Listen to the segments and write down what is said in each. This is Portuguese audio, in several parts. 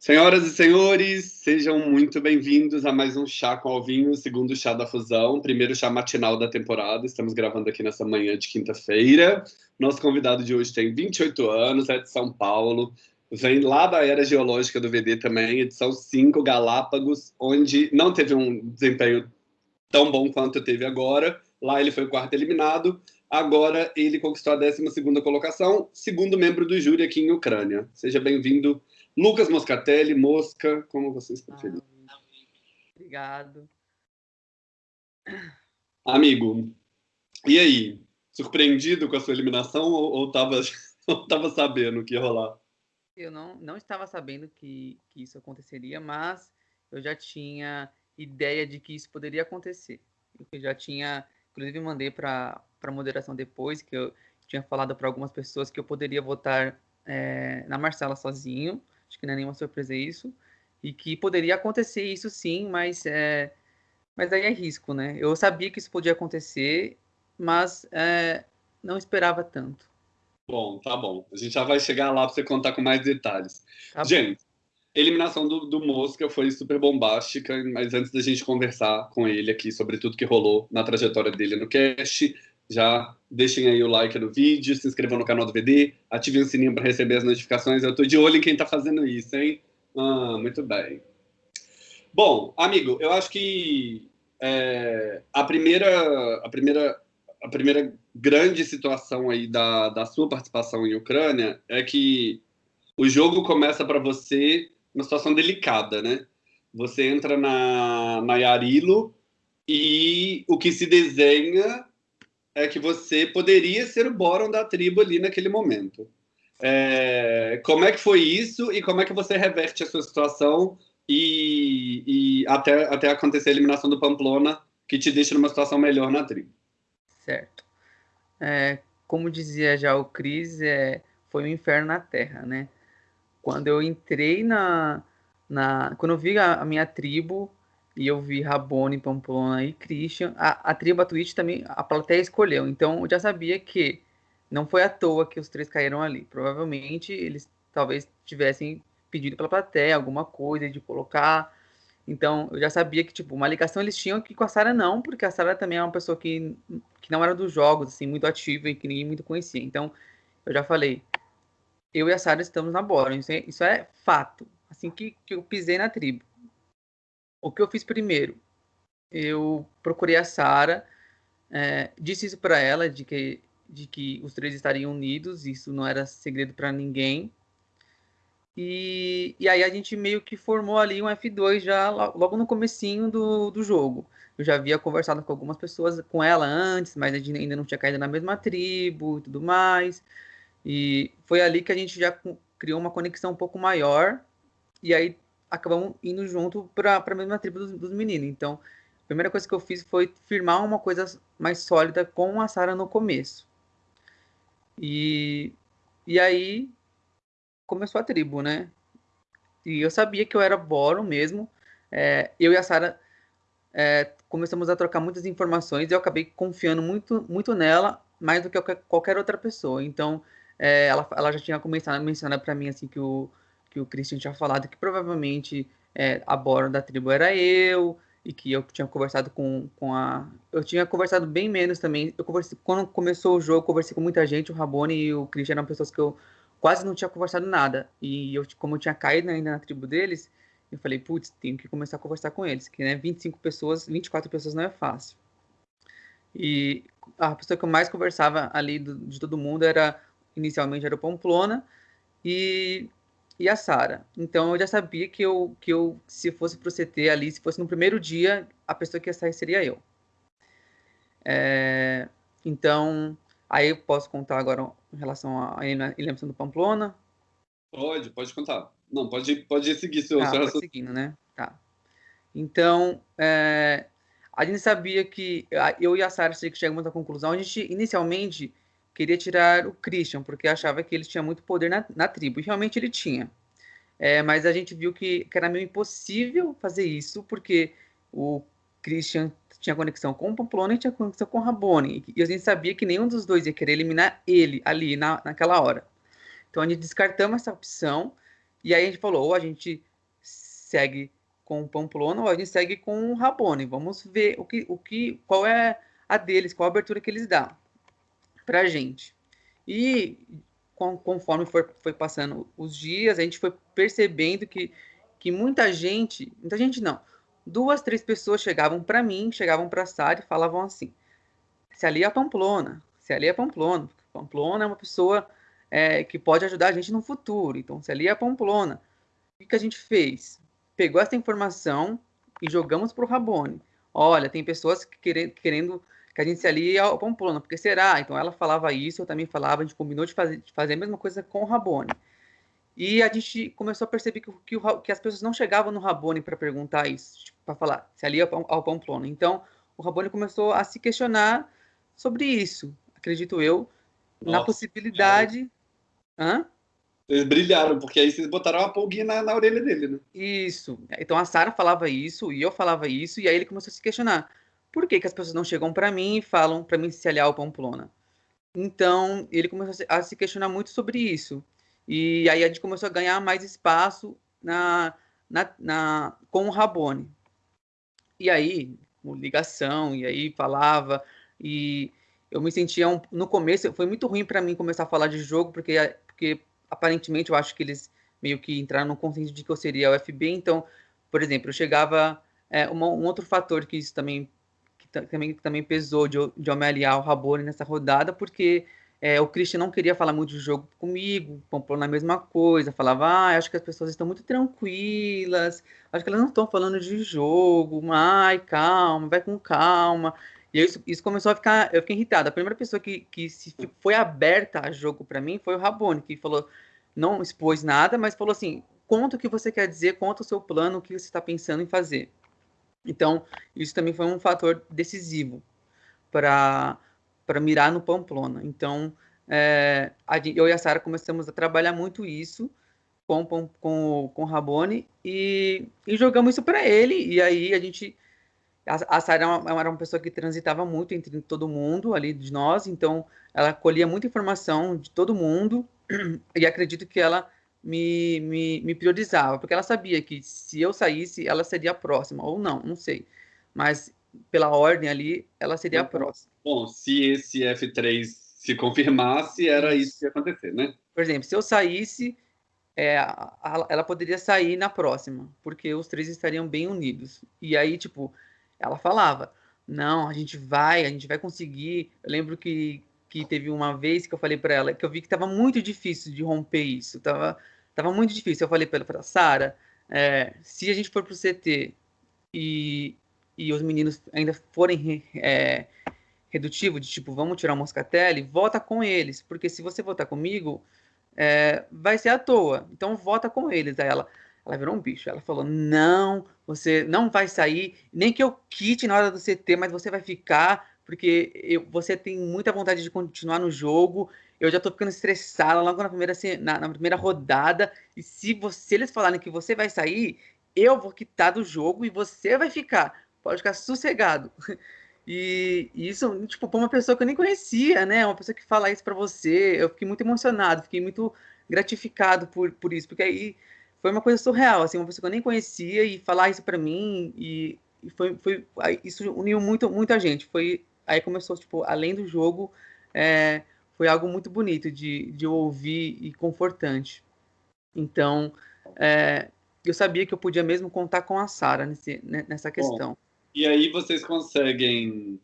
Senhoras e senhores, sejam muito bem-vindos a mais um Chá com Alvinho, segundo Chá da Fusão, primeiro chá matinal da temporada. Estamos gravando aqui nessa manhã de quinta-feira. Nosso convidado de hoje tem 28 anos, é de São Paulo, vem lá da era geológica do VD também, edição 5, Galápagos, onde não teve um desempenho tão bom quanto teve agora. Lá ele foi o quarto eliminado. Agora ele conquistou a 12 colocação, segundo membro do júri aqui em Ucrânia. Seja bem-vindo, Lucas Moscatelli, Mosca, como vocês preferirem. Ah, obrigado. Amigo, e aí? Surpreendido com a sua eliminação ou estava sabendo que ia rolar? Eu não, não estava sabendo que, que isso aconteceria, mas eu já tinha ideia de que isso poderia acontecer. Eu já tinha, inclusive mandei para a moderação depois, que eu tinha falado para algumas pessoas que eu poderia votar é, na Marcela sozinho, acho que não é nenhuma surpresa isso, e que poderia acontecer isso sim, mas, é, mas aí é risco, né? Eu sabia que isso podia acontecer, mas é, não esperava tanto. Bom, tá bom. A gente já vai chegar lá para você contar com mais detalhes. Tá gente, eliminação do, do Mosca foi super bombástica, mas antes da gente conversar com ele aqui sobre tudo que rolou na trajetória dele no cast, já deixem aí o like no vídeo, se inscrevam no canal do VD, ativem o sininho para receber as notificações. Eu estou de olho em quem está fazendo isso, hein? Ah, muito bem. Bom, amigo, eu acho que é, a primeira, a primeira, a primeira grande situação aí da, da sua participação em Ucrânia é que o jogo começa para você uma situação delicada, né? Você entra na, na Yarilo e o que se desenha é que você poderia ser o Boron da tribo ali naquele momento. É, como é que foi isso e como é que você reverte a sua situação e, e até, até acontecer a eliminação do Pamplona, que te deixa numa situação melhor na tribo? Certo. É, como dizia já o Cris, é, foi um inferno na Terra, né? Quando eu entrei na, na quando eu vi a, a minha tribo, e eu vi Rabone, Pamplona e Christian. A, a tribo Twitch também, a plateia escolheu. Então eu já sabia que não foi à toa que os três caíram ali. Provavelmente eles talvez tivessem pedido pela plateia alguma coisa de colocar. Então eu já sabia que tipo uma ligação eles tinham que com a Sara não, porque a Sara também é uma pessoa que, que não era dos jogos assim muito ativa e que ninguém muito conhecia. Então eu já falei, eu e a Sara estamos na bola. Isso é, isso é fato. Assim que, que eu pisei na tribo o que eu fiz primeiro? Eu procurei a Sara, é, disse isso para ela de que de que os três estariam unidos, isso não era segredo para ninguém. E, e aí a gente meio que formou ali um F2 já logo no comecinho do, do jogo. Eu já havia conversado com algumas pessoas com ela antes, mas a gente ainda não tinha caído na mesma tribo e tudo mais. E foi ali que a gente já criou uma conexão um pouco maior. E aí acabamos indo junto para a mesma tribo dos, dos, meninos. Então, a primeira coisa que eu fiz foi firmar uma coisa mais sólida com a Sara no começo. E, e aí começou a tribo, né? E eu sabia que eu era Boron mesmo. É, eu e a Sara é, começamos a trocar muitas informações e eu acabei confiando muito, muito nela, mais do que qualquer outra pessoa. Então, é, ela, ela já tinha começado a mencionar para mim assim que o que o Christian tinha falado que provavelmente é, a borda da tribo era eu, e que eu tinha conversado com, com a. Eu tinha conversado bem menos também. Eu conversei, quando começou o jogo, eu conversei com muita gente. O Rabone e o Christian eram pessoas que eu quase não tinha conversado nada. E eu, como eu tinha caído ainda na tribo deles, eu falei, putz, tenho que começar a conversar com eles. Que né, 25 pessoas, 24 pessoas não é fácil. E a pessoa que eu mais conversava ali do, de todo mundo era, inicialmente, era o Pamplona. E e a Sara. Então eu já sabia que eu, que eu, se fosse pro CT ali, se fosse no primeiro dia, a pessoa que ia sair seria eu. É, então, aí eu posso contar agora em relação à eliminação do Pamplona? Pode, pode contar. Não, pode, pode seguir seu... Ah, seu... seguindo, né? Tá. Então, é, a gente sabia que eu e a Sara chegamos à conclusão, a gente inicialmente queria tirar o Christian, porque achava que ele tinha muito poder na, na tribo, e realmente ele tinha. É, mas a gente viu que, que, era meio impossível fazer isso, porque o Christian tinha conexão com o Pamplona e tinha conexão com o Rabone, e a gente sabia que nenhum dos dois ia querer eliminar ele ali na, naquela hora. Então a gente descartamos essa opção, e aí a gente falou, ou a gente segue com o Pamplona ou a gente segue com o Rabone. Vamos ver o que, o que, qual é a deles, qual a abertura que eles dão para a gente. E conforme foi, passando os dias, a gente foi percebendo que, que muita gente, muita gente não, duas, três pessoas chegavam para mim, chegavam para a Sara e falavam assim: se ali é Pamplona, se ali é Pamplona, Pamplona é uma pessoa é, que pode ajudar a gente no futuro, então se ali é Pamplona. O que a gente fez? Pegou essa informação e jogamos para o Rabone. Olha, tem pessoas querendo, querendo que a gente se alie ao Pamplona, porque será? Então ela falava isso, eu também falava, a gente combinou de fazer, de fazer a mesma coisa com o Rabone. E a gente começou a perceber que, que, o, que as pessoas não chegavam no Rabone para perguntar isso, tipo, para falar, se alia ao, ao Pamplona. Então o Rabone começou a se questionar sobre isso, acredito eu, Nossa, na possibilidade. Hã? Eles brilharam, porque aí vocês botaram uma pulguinha na, na orelha dele, né? Isso. Então a Sara falava isso, e eu falava isso, e aí ele começou a se questionar por que, que as pessoas não chegam para mim e falam para mim se aliar ao Pamplona? Então, ele começou a se questionar muito sobre isso. E aí a gente começou a ganhar mais espaço na, na, na com o Rabone. E aí, ligação, e aí falava, e eu me sentia, um, no começo, foi muito ruim para mim começar a falar de jogo, porque, porque aparentemente eu acho que eles meio que entraram no consenso de que eu seria o FB, então, por exemplo, eu chegava, é, uma, um outro fator que isso também também, também pesou de, de eu me aliar ao Rabone nessa rodada, porque é, o Christian não queria falar muito de jogo comigo, comprou na mesma coisa, falava, ah, acho que as pessoas estão muito tranquilas, acho que elas não estão falando de jogo, ai, calma, vai com calma. E isso, isso começou a ficar, eu fiquei irritado. A primeira pessoa que, que se, foi aberta a jogo para mim foi o Rabone, que falou, não expôs nada, mas falou assim, conta o que você quer dizer, conta o seu plano, o que você está pensando em fazer. Então, isso também foi um fator decisivo para mirar no Pamplona. Então, é, eu e a Sara começamos a trabalhar muito isso com, com, com, com o Rabone e, e jogamos isso para ele. E aí a gente. A, a Sara era, uma, era uma pessoa que transitava muito entre todo mundo ali de nós, então ela colhia muita informação de todo mundo e acredito que ela me, me, me priorizava, porque ela sabia que se eu saísse, ela seria a próxima, ou não, não sei. Mas pela ordem ali, ela seria a próxima. Bom, se esse F3 se confirmasse, era isso que ia acontecer, né? Por exemplo, se eu saísse, é, ela poderia sair na próxima, porque os três estariam bem unidos. E aí, tipo, ela falava: não, a gente vai, a gente vai conseguir. Eu lembro que que teve uma vez que eu falei para ela que eu vi que estava muito difícil de romper isso, tava, tava muito difícil. Eu falei para ela, Sara, é, se a gente for pro CT e, e os meninos ainda forem é, redutivo de tipo, vamos tirar o Moscatelli, vota com eles, porque se você votar comigo, é, vai ser à toa. Então vota com eles. Aí ela, ela virou um bicho. Ela falou: não, você não vai sair, nem que eu quite na hora do CT, mas você vai ficar porque eu, você tem muita vontade de continuar no jogo. Eu já tô ficando estressada logo na primeira, na, na primeira rodada. E se, você, eles falarem que você vai sair, eu vou quitar do jogo e você vai ficar. Pode ficar sossegado. E, e isso, tipo, pra uma pessoa que eu nem conhecia, né? Uma pessoa que fala isso para você. Eu fiquei muito emocionado, fiquei muito gratificado por, por isso, porque aí foi uma coisa surreal, assim, uma pessoa que eu nem conhecia e falar isso para mim e, e foi, foi isso uniu muito muita gente. Foi Aí começou, tipo, além do jogo, é, foi algo muito bonito de, de ouvir e confortante. Então, é, eu sabia que eu podia mesmo contar com a Sara nessa questão. Bom, e aí vocês conseguem,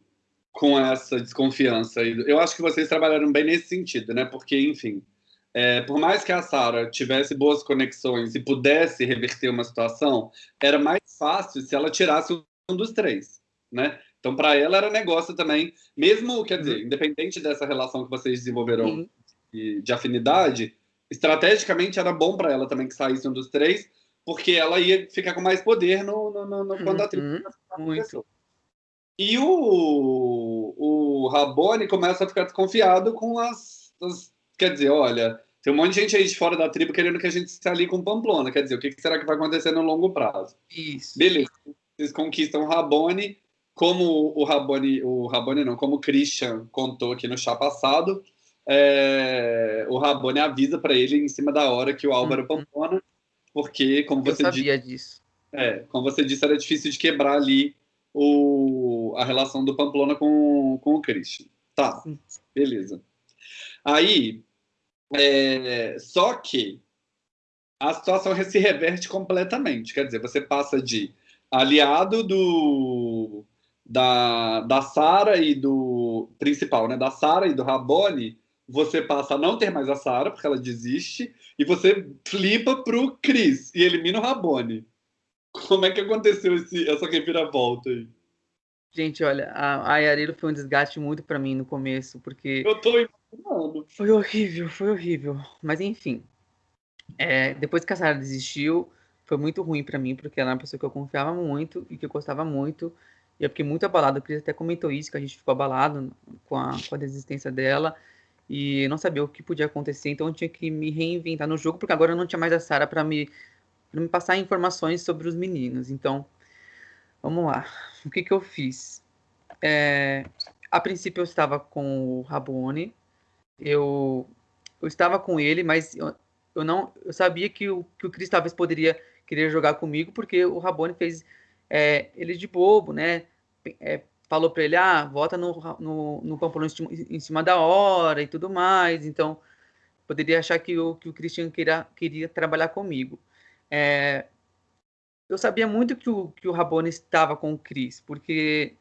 com essa desconfiança, eu acho que vocês trabalharam bem nesse sentido, né? Porque, enfim, é, por mais que a Sara tivesse boas conexões e pudesse reverter uma situação, era mais fácil se ela tirasse um dos três, né? Então, para ela era negócio também, mesmo, quer dizer, uhum. independente dessa relação que vocês desenvolveram uhum. de, de, afinidade, estrategicamente era bom para ela também que saísse um dos três, porque ela ia ficar com mais poder no, no, no, no quando a tribo uhum. Muito. E o, o Rabone começa a ficar desconfiado com as, as, Quer dizer, olha, tem um monte de gente aí de fora da tribo querendo que a gente se ali com Pamplona. Quer dizer, o que será que vai acontecer no longo prazo? Isso. Beleza. Vocês conquistam o Rabone como o Rabone, o Rabone não, como o Christian contou aqui no chá passado, é, o Rabone avisa para ele em cima da hora que o Álvaro uhum. Pampona, porque, como você Eu sabia disso. É, como você disse, era difícil de quebrar ali o, a relação do Pamplona com, com o Christian. Tá, beleza. Aí, é, só que a situação se reverte completamente. Quer dizer, você passa de aliado do da, da Sara e do principal, né, da Sara e do Rabone, você passa a não ter mais a Sara porque ela desiste e você flipa pro Chris e elimina o Rabone. Como é que aconteceu esse, essa reviravolta aí? Gente, olha, a, a Yarilo foi um desgaste muito para mim no começo, porque. Eu tô imaginando. Foi horrível, foi horrível. Mas enfim. É, depois que a Sara desistiu, foi muito ruim para mim, porque ela era uma pessoa que eu confiava muito e que eu gostava muito. E eu fiquei muito abalado. O Cris até comentou isso, que a gente ficou abalado com a, com a desistência dela. E não sabia o que podia acontecer, então eu tinha que me reinventar no jogo, porque agora eu não tinha mais a Sara para me, me passar informações sobre os meninos. Então, vamos lá. O que, que eu fiz? É, a princípio eu estava com o Rabone, eu, eu estava com ele, mas eu, eu não eu sabia que o, que o talvez poderia querer jogar comigo, porque o Rabone fez é, ele de bobo, né? É, falou para ele, ah, vota no, no, no em cima da hora e tudo mais. Então, poderia achar que o, que o Christian queria, queria trabalhar comigo. É, eu sabia muito que o, que o Rabone estava com o Chris, porque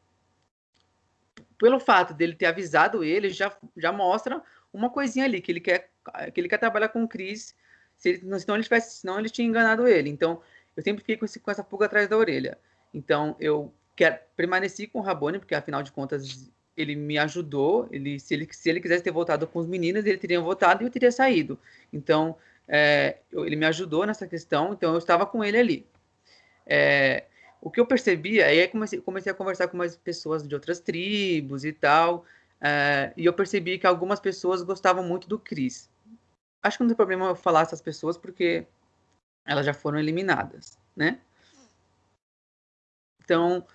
pelo fato dele ter avisado ele, já, já mostra uma coisinha ali, que ele quer, que ele quer trabalhar com o Chris, se senão, ele tivesse, senão ele tinha enganado ele. Então, eu sempre fiquei com, esse, com essa pulga atrás da orelha. Então, eu quero, permaneci com o Rabone, porque afinal de contas ele me ajudou. Ele se, ele, se ele quisesse ter voltado com os meninos, ele teria voltado e eu teria saído. Então, é, eu, ele me ajudou nessa questão, então eu estava com ele ali. É, o que eu percebi, aí comecei, comecei a conversar com mais pessoas de outras tribos e tal, é, e eu percebi que algumas pessoas gostavam muito do Chris. Acho que não tem problema eu falar essas pessoas, porque elas já foram eliminadas, né? Então,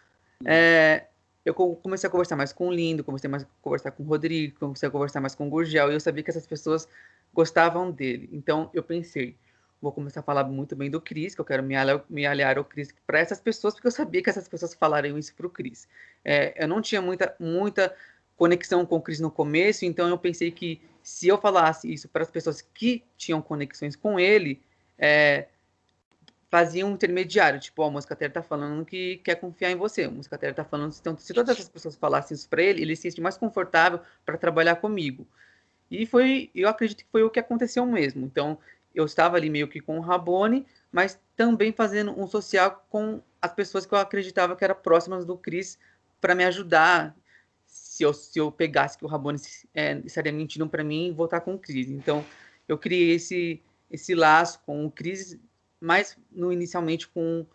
é, eu comecei a conversar mais com o Lindo, comecei a conversar com o Rodrigo, comecei a conversar mais com o Gurgel, e eu sabia que essas pessoas gostavam dele. Então, eu pensei, vou começar a falar muito bem do Cris, que eu quero me aliar, me aliar ao Cris para essas pessoas, porque eu sabia que essas pessoas falariam isso para o Cris. É, eu não tinha muita, muita conexão com o Cris no começo, então eu pensei que se eu falasse isso para as pessoas que tinham conexões com ele, é, fazia um intermediário, tipo, ó, oh, a Terra tá falando que quer confiar em você, a Terra tá falando, então, se todas essas pessoas falassem isso para ele, ele se sente mais confortável para trabalhar comigo. E foi, eu acredito que foi o que aconteceu mesmo. Então, eu estava ali meio que com o Rabone, mas também fazendo um social com as pessoas que eu acreditava que eram próximas do Cris para me ajudar se eu, se eu pegasse que o Rabone é, estaria mentindo para mim e voltar com o Cris. Então, eu criei esse, esse laço com o Cris mais no, inicialmente com,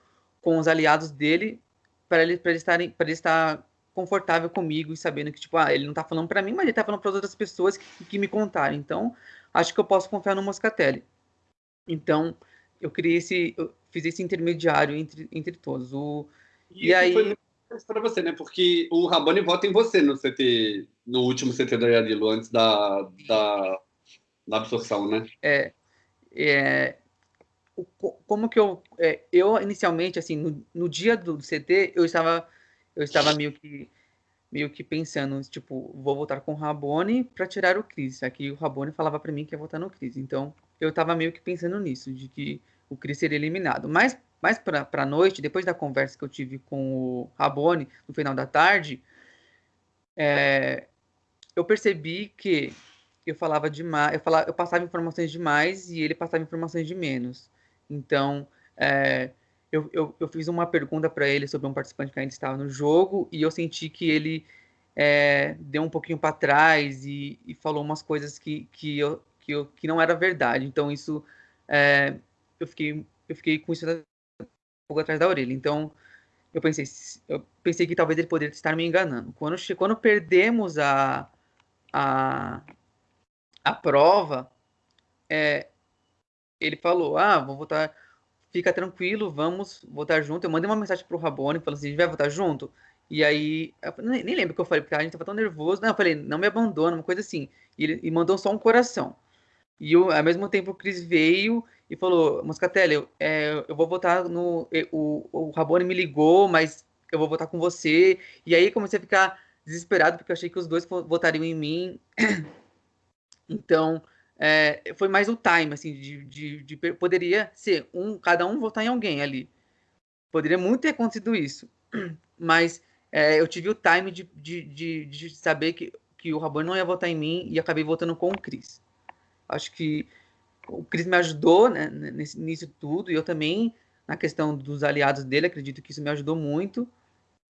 com os aliados dele, para ele, ele, estarem, ele estar confortável comigo e sabendo que, tipo, ah, ele não está falando para mim, mas ele está falando para outras pessoas que, que me contaram. Então, acho que eu posso confiar no Moscatelli. Então, eu criei esse, eu fiz esse intermediário entre, entre todos. O, e, e aí foi para você, né? Porque o Rabone vota em você no CT, no último CT da Yarilo, antes da, da, da absorção, né? É, é, como que eu é, eu inicialmente assim no, no, dia do CT eu estava eu estava meio que meio que pensando tipo vou voltar com o Rabone para tirar o Chris aqui o Rabone falava para mim que ia voltar no Chris. Então eu estava meio que pensando nisso de que o Chris seria eliminado. Mas mais para a noite depois da conversa que eu tive com o Rabone no final da tarde é, eu percebi que eu falava demais eu falava eu passava informações demais e ele passava informações de menos então, é, eu, eu, eu, fiz uma pergunta para ele sobre um participante que ainda estava no jogo e eu senti que ele é, deu um pouquinho para trás e, e, falou umas coisas que, que, eu, que, eu, que não era verdade. Então, isso é, eu, fiquei, eu fiquei com isso um pouco atrás da orelha. Então, eu pensei, eu pensei que talvez ele poderia estar me enganando. Quando, quando perdemos a, a, a prova, é, ele falou: Ah, vou votar, fica tranquilo, vamos votar junto. Eu mandei uma mensagem pro Rabone falando assim: a gente vai votar junto? E aí, nem, nem lembro o que eu falei, porque a gente tava tão nervoso. Não, eu falei: não me abandona, uma coisa assim. E ele e mandou só um coração. E eu, ao mesmo tempo o Cris veio, e falou, Moscatelli, é, eu vou votar no... O, o Rabone me ligou, mas eu vou votar com você. E aí comecei a ficar desesperado, porque eu achei que os dois votariam em mim. Então, é, foi mais o time, assim, de, de, de, poderia ser um, cada um votar em alguém ali. Poderia muito ter acontecido isso, mas é, eu tive o time de, de, de, saber que, que o Rabone não ia votar em mim e acabei votando com o Cris. Acho que o Cris me ajudou né, nesse, nisso tudo e eu também, na questão dos aliados dele, acredito que isso me ajudou muito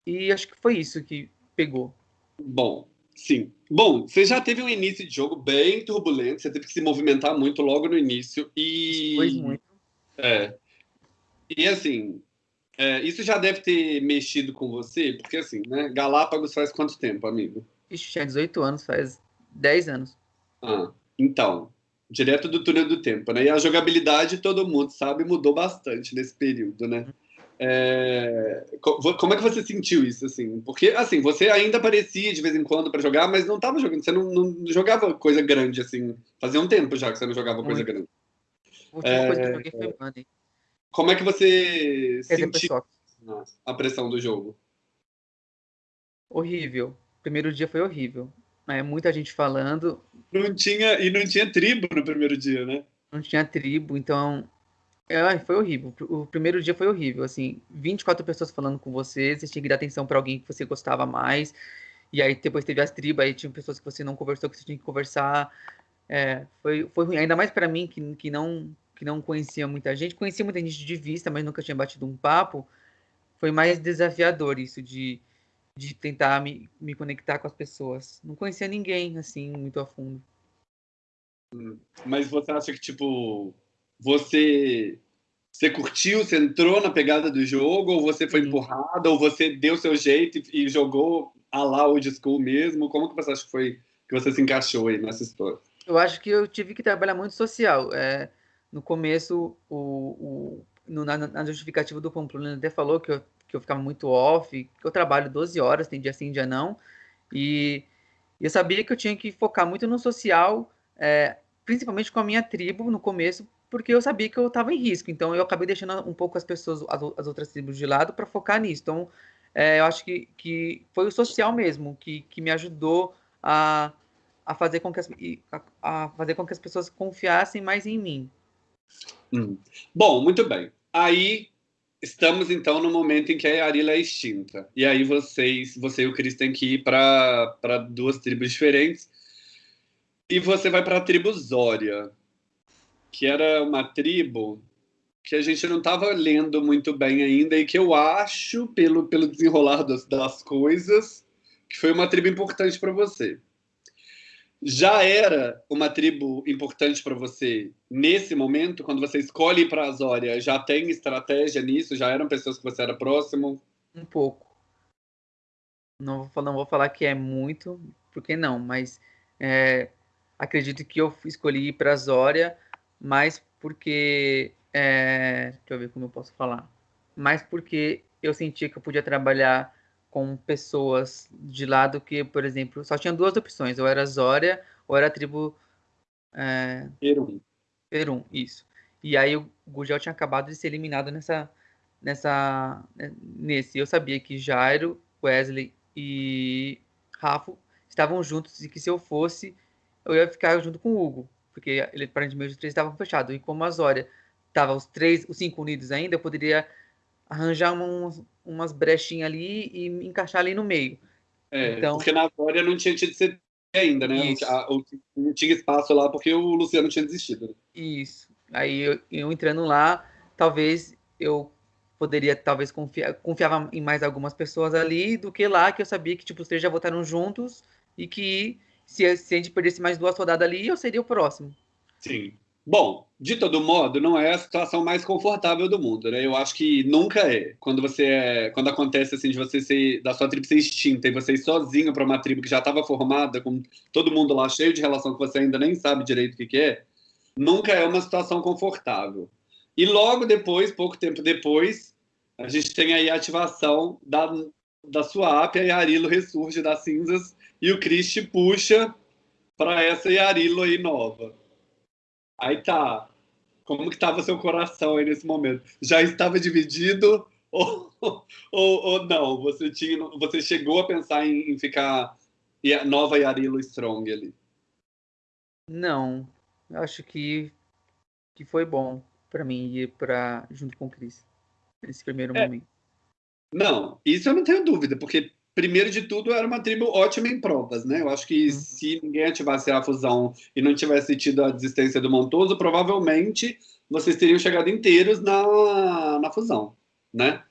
e acho que foi isso que pegou. Bom, Sim. Bom, você já teve um início de jogo bem turbulento, você teve que se movimentar muito logo no início e. Foi muito. É. E assim, é, isso já deve ter mexido com você, porque assim, né? Galápagos faz quanto tempo, amigo? Ixi, tinha 18 anos, faz 10 anos. Ah, então, direto do túnel do tempo, né? E a jogabilidade, todo mundo sabe, mudou bastante nesse período, né? É... Como é que você sentiu isso, assim? Porque, assim, você ainda aparecia de vez em quando para jogar, mas não estava jogando, você não, não, jogava coisa grande, assim. Fazia um tempo já que você não jogava Muito. coisa grande. A última é... coisa que eu joguei foi Money. Como é que você Quer sentiu a pressão do jogo? Horrível. primeiro dia foi horrível. É, muita gente falando. Não tinha, e não tinha tribo no primeiro dia, né? Não tinha tribo, então é, foi horrível. O primeiro dia foi horrível, assim, 24 pessoas falando com você, você tinha que dar atenção para alguém que você gostava mais, e aí depois teve as tribos, aí tinha pessoas que você não conversou, que você tinha que conversar. É, foi, foi ruim, ainda mais para mim, que, que, não, que não conhecia muita gente, conhecia muita gente de vista, mas nunca tinha batido um papo, foi mais desafiador isso de, de tentar me, me conectar com as pessoas. Não conhecia ninguém, assim, muito a fundo. Hum, mas você acha que, tipo, você você curtiu, você entrou na pegada do jogo, ou você foi empurrado, ou você deu seu jeito e, jogou a lá old school mesmo? Como que você acha que foi que você se encaixou aí nessa história? Eu acho que eu tive que trabalhar muito social. É, no começo, o, o no, na, na, justificativa do Pamplona até falou que eu, que eu ficava muito off, que eu trabalho 12 horas, tem dia sim, dia não, e eu sabia que eu tinha que focar muito no social, é, principalmente com a minha tribo no começo, porque eu sabia que eu estava em risco. Então eu acabei deixando um pouco as pessoas, as, as outras tribos de lado para focar nisso. Então é, eu acho que, que foi o social mesmo que, que me ajudou a, a, fazer com que as, a, a fazer com que as pessoas confiassem mais em mim. Hum. Bom, muito bem. Aí estamos então no momento em que a Arila é extinta. E aí vocês, você e o Cris têm que ir para duas tribos diferentes. E você vai para a tribo Zória que era uma tribo que a gente não estava lendo muito bem ainda e que eu acho, pelo, pelo desenrolar das, das coisas, que foi uma tribo importante para você. Já era uma tribo importante para você nesse momento, quando você escolhe para a Azória? Já tem estratégia nisso? Já eram pessoas que você era próximo? Um pouco. Não vou, não vou falar que é muito, porque não, mas é, acredito que eu escolhi ir para a Azória mas porque. É, deixa eu ver como eu posso falar. Mas porque eu sentia que eu podia trabalhar com pessoas de lado que, por exemplo, só tinha duas opções: ou era Zória ou era a tribo. É, Perum. Perum, isso. E aí o Gugel tinha acabado de ser eliminado nessa, nessa, né, nesse. Eu sabia que Jairo, Wesley e Rafa estavam juntos e que se eu fosse, eu ia ficar junto com o Hugo porque ele aparentemente os três estavam fechados. E como a Zória tava os três, os cinco unidos ainda, eu poderia arranjar umas, umas brechinhas ali e encaixar ali no meio. É, então, porque na Zória não tinha tido ser ainda, né? Não tinha espaço lá porque o Luciano tinha desistido. Né? Isso. Aí eu, eu, entrando lá, talvez eu poderia talvez confiar, confiava em mais algumas pessoas ali do que lá que eu sabia que tipo os três já votaram juntos e que se, se a gente perdesse mais duas rodadas ali, eu seria o próximo. Sim. Bom, de todo modo, não é a situação mais confortável do mundo, né? Eu acho que nunca é. Quando você é, quando acontece assim de você ser da sua tribo ser extinta e você ir sozinho para uma tribo que já estava formada, com todo mundo lá cheio de relação que você ainda nem sabe direito o que, que é, nunca é uma situação confortável. E logo depois, pouco tempo depois, a gente tem aí a ativação da, da sua app, e a Arilo ressurge das cinzas e o Chris puxa para essa Yarilo aí nova. Aí tá Como que estava seu coração aí nesse momento? Já estava dividido ou, ou, ou não? Você, tinha, você chegou a pensar em, em ficar nova Yarilo Strong ali? Não, acho que, que foi bom para mim ir para junto com o Chris nesse primeiro é. momento. Não, isso eu não tenho dúvida, porque primeiro de tudo era uma tribo ótima em provas, né? Eu acho que uhum. se ninguém ativasse a fusão e não tivesse tido a desistência do Montoso, provavelmente vocês teriam chegado inteiros na, na fusão, né?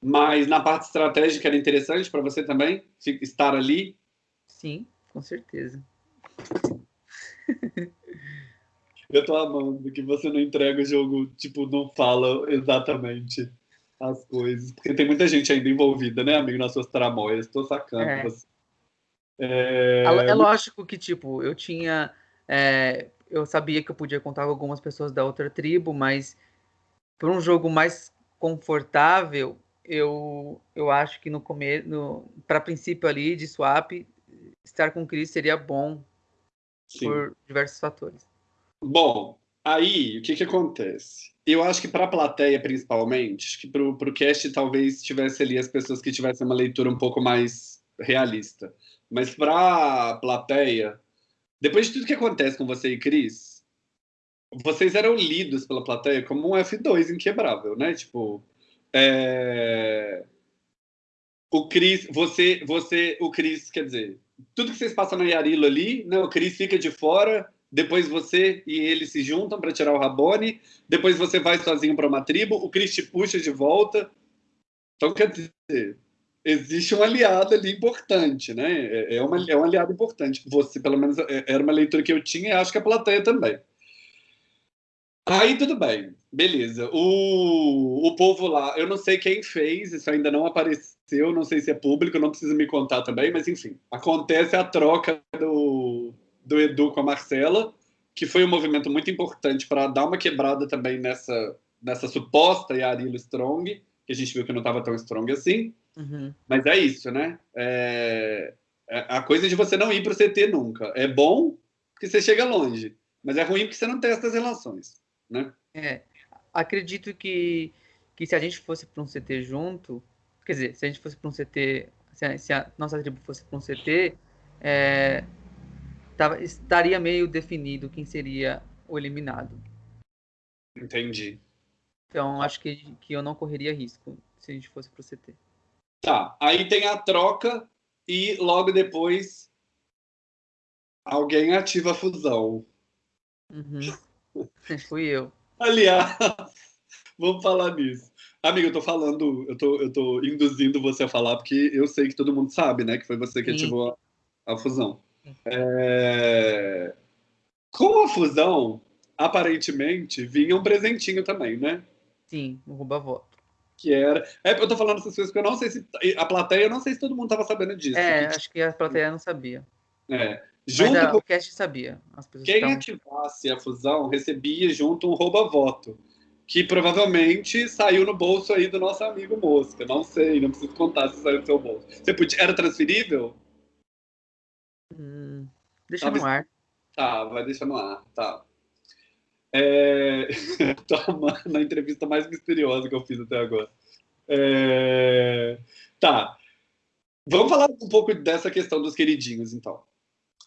Mas na parte estratégica era interessante para você também estar ali? Sim, com certeza. Eu tô amando que você não entrega o jogo, tipo, não fala exatamente as coisas. Porque tem muita gente ainda envolvida, né, amigo, nas suas tramóias. Tô sacando é. você. É... é lógico que, tipo, eu tinha. É, eu sabia que eu podia contar com algumas pessoas da outra tribo, mas para um jogo mais confortável, eu, eu acho que no começo, para princípio ali de swap, estar com o Chris seria bom Sim. por diversos fatores. Bom, aí o que, que acontece? Eu acho que para a plateia, principalmente, acho que para o cast talvez tivesse ali as pessoas que tivessem uma leitura um pouco mais realista. Mas para a plateia, depois de tudo que acontece com você e Cris, vocês eram lidos pela plateia como um F2 inquebrável, né? Tipo, é... o Cris, você, você, o Cris, quer dizer, tudo que vocês passam no Yarilo ali, né? O Cris fica de fora, depois você e ele se juntam para tirar o Rabone, depois você vai sozinho para uma tribo, o Chris te puxa de volta. Então, quer dizer, existe um aliado ali importante, né? É, é, uma, é um aliado importante. Você, pelo menos, é, era uma leitura que eu tinha e acho que a plateia também. Aí tudo bem, beleza. O, o povo lá, eu não sei quem fez, isso ainda não apareceu, não sei se é público, não precisa me contar também, mas enfim, acontece a troca do, do Edu com a Marcela, que foi um movimento muito importante para dar uma quebrada também nessa, nessa suposta Yarilo Strong, que a gente viu que não estava tão strong assim. Uhum. Mas é isso, né? É, é a coisa de você não ir para o CT nunca. É bom porque você chega longe, mas é ruim porque você não testa as relações, né? É, acredito que, que se a gente fosse para um CT junto, quer dizer, se a gente fosse para um CT, se a, se a nossa tribo fosse para um CT, é, tava, estaria meio definido quem seria o eliminado. Entendi. Então, acho que, que eu não correria risco se a gente fosse pro CT. Tá, aí tem a troca e logo depois alguém ativa a fusão. Uhum. Fui eu. Aliás, vamos falar nisso. Amigo, eu tô falando, eu tô, eu tô induzindo você a falar, porque eu sei que todo mundo sabe, né? Que foi você que Sim. ativou a, a fusão. É... Com a fusão, aparentemente, vinha um presentinho também, né? Sim, um rouba-voto. Que era. É, eu tô falando essas coisas porque eu não sei se. A plateia, eu não sei se todo mundo tava sabendo disso. É, acho que a plateia não sabia. É. Junto Mas a, com... o cast sabia. Quem ativasse a fusão recebia junto um rouba-voto. Que provavelmente saiu no bolso aí do nosso amigo Mosca. Não sei, não preciso contar se saiu do seu bolso. Você podia... Era transferível? Hum, deixa Talvez... no ar. Tá, vai deixar no ar, tá. É... na entrevista mais misteriosa que eu fiz até agora. É... Tá. Vamos falar um pouco dessa questão dos queridinhos, então.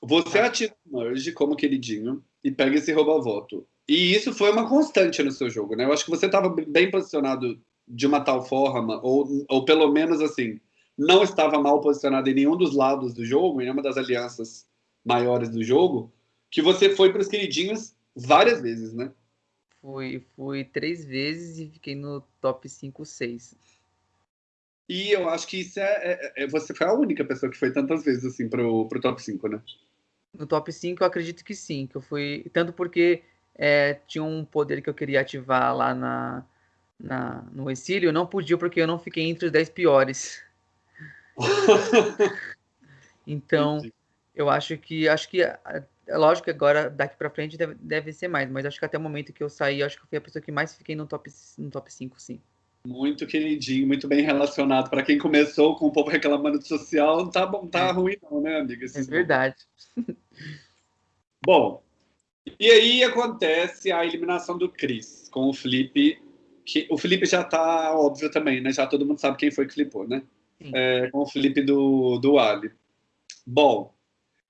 Você tá. ativa o merge como queridinho e pega esse rouba-voto. E isso foi uma constante no seu jogo, né? Eu acho que você estava bem posicionado de uma tal forma, ou, ou pelo menos assim, não estava mal posicionado em nenhum dos lados do jogo, em nenhuma das alianças maiores do jogo, que você foi para os queridinhos várias vezes, né? Fui, fui três vezes e fiquei no top 5, 6. E eu acho que isso é, é, é, Você foi a única pessoa que foi tantas vezes assim pro, pro top 5, né? No top 5 eu acredito que sim, que eu fui. Tanto porque é, tinha um poder que eu queria ativar lá na, na, no exílio, eu não podia porque eu não fiquei entre os 10 piores. então, eu acho que acho que é lógico que agora daqui para frente deve, deve ser mais, mas acho que até o momento que eu saí, acho que fui a pessoa que mais fiquei no top no top 5, sim. Muito queridinho, muito bem relacionado. Para quem começou com o povo reclamando de social, não tá bom, tá é. ruim não, né, amiga? é verdade. Bom, E aí acontece a eliminação do Chris com o Felipe. Que, o Felipe já tá óbvio também, né? Já todo mundo sabe quem foi que flipou, né? É, com o Felipe do, do Ali. Bom,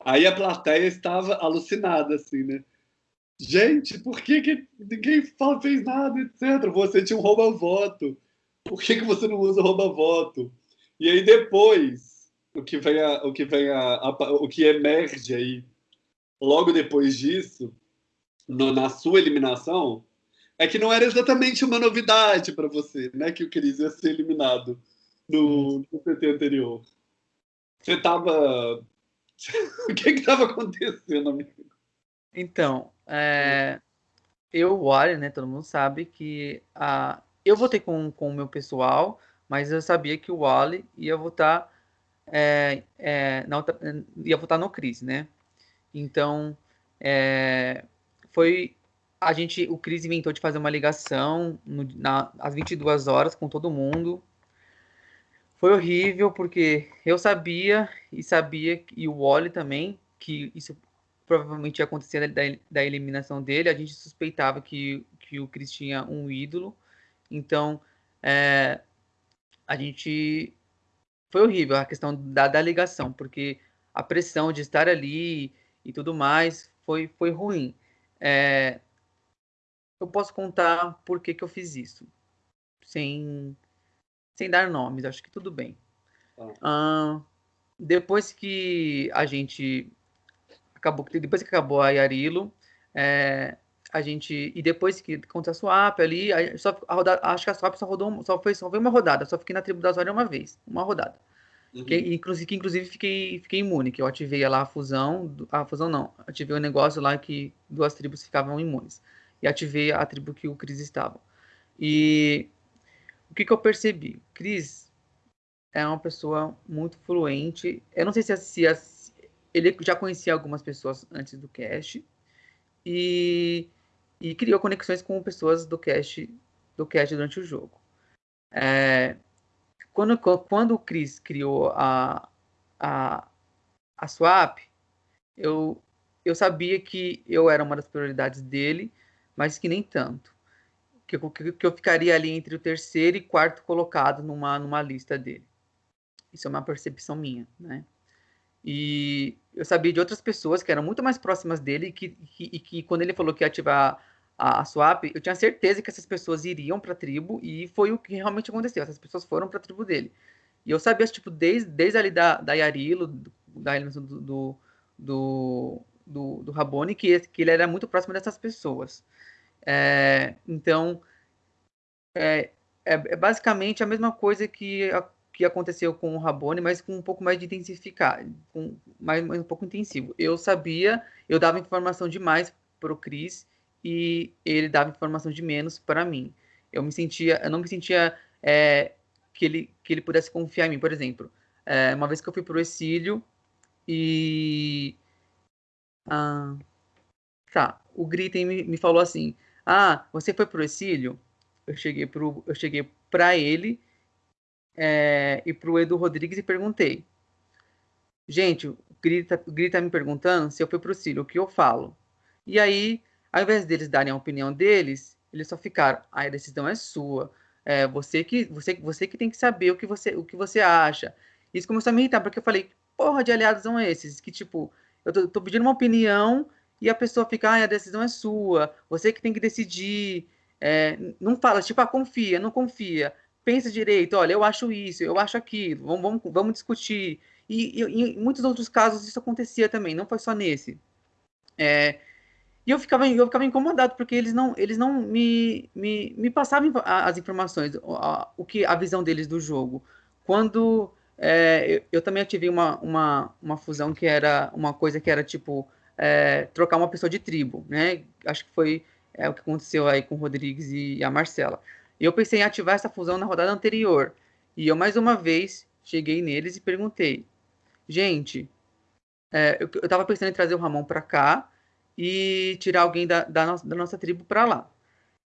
aí a plateia estava alucinada, assim, né? Gente, por que, que ninguém fez nada, etc? Você tinha um rouba-voto. Por que, que você não usa rouba-voto? E aí depois, o que vem a, o que vem a, a, o que emerge aí logo depois disso, no, na sua eliminação, é que não era exatamente uma novidade para você, né? Que o Cris ia ser eliminado no PT anterior. Você estava. o que estava acontecendo, amigo? Então, é, eu, o Wally, né? Todo mundo sabe que a, eu votei com, com o meu pessoal, mas eu sabia que o Wally ia votar. É, é, na outra, ia votar no Cris, né? Então, é, foi a gente, o Cris inventou de fazer uma ligação no, na, às 22 horas com todo mundo. Foi horrível porque eu sabia e sabia e o Wally também que isso provavelmente ia acontecer da, da eliminação dele. A gente suspeitava que, que o Cris tinha um ídolo. Então, é, a gente foi horrível a questão da, da ligação, porque a pressão de estar ali e tudo mais foi, foi ruim. É, eu posso contar por que, que eu fiz isso, sem, sem dar nomes, acho que tudo bem. Ah. Uh, depois que a gente acabou, depois que acabou a Yarilo, é, a gente e depois que contra a swap ali, a, só a rodada, acho que a swap só rodou, só foi só foi uma rodada, só fiquei na tribo da Zória uma vez, uma rodada. Uhum. Que, inclusive, que inclusive fiquei, fiquei imune, que eu ativei lá a fusão, a fusão não, ativei o um negócio lá que duas tribos ficavam imunes. E ativei a tribo que o Cris estava. E o que, que eu percebi? Cris é uma pessoa muito fluente. Eu não sei se, se ele já conhecia algumas pessoas antes do cast e, e criou conexões com pessoas do cast do cast durante o jogo. É, quando, quando o Chris criou a, a, a Swap, eu, eu sabia que eu era uma das prioridades dele, mas que nem tanto. Que, que, que eu ficaria ali entre o terceiro e quarto colocado numa, numa lista dele. Isso é uma percepção minha, né? E eu sabia de outras pessoas que eram muito mais próximas dele e que, que, e que quando ele falou que ia ativar a, a swap, eu tinha certeza que essas pessoas iriam para a tribo e foi o que realmente aconteceu. Essas pessoas foram para a tribo dele. E eu sabia, tipo, desde, desde ali da, da Yarilo, da do, do, do, do, do Rabone, que, que ele era muito próximo dessas pessoas. É, então, é, é, é, basicamente a mesma coisa que, a, que aconteceu com o Rabone, mas com um pouco mais de intensificar, com mais, mais um pouco intensivo. Eu sabia, eu dava informação demais para o Cris e ele dava informação de menos para mim. Eu me sentia, eu não me sentia é, que ele que ele pudesse confiar em mim. Por exemplo, é, uma vez que eu fui para o exílio e ah, tá, o Gritem me, me falou assim: "Ah, você foi para o exílio?" Eu cheguei pro eu cheguei para ele é, e para o Edu Rodrigues e perguntei: "Gente, o Grita, o Grita me perguntando se eu fui para o exílio, o que eu falo?" E aí ao invés deles darem a opinião deles, eles só ficaram, a decisão é sua. É, você que você, você que tem que saber o que você o que você acha. Isso começou a me irritar, porque eu falei, porra de aliados são esses? Que tipo, eu tô, tô pedindo uma opinião e a pessoa fica, ah, a decisão é sua, você que tem que decidir. É, não fala, tipo, ah, confia, não confia. Pensa direito, olha, eu acho isso, eu acho aquilo, vamos, vamos, vamos discutir. E, e, em muitos outros casos isso acontecia também, não foi só nesse. É, e eu ficava, eu ficava incomodado, porque eles não, eles não me, me, me passavam as informações, a, o que, a visão deles do jogo. Quando é, eu, eu, também ativei uma, uma, uma fusão que era uma coisa que era tipo é, trocar uma pessoa de tribo, né? Acho que foi é, o que aconteceu aí com o Rodrigues e a Marcela. E eu pensei em ativar essa fusão na rodada anterior. E eu mais uma vez cheguei neles e perguntei, gente, é, eu, eu tava pensando em trazer o Ramon para cá, e tirar alguém da, da, nossa, da nossa tribo para lá.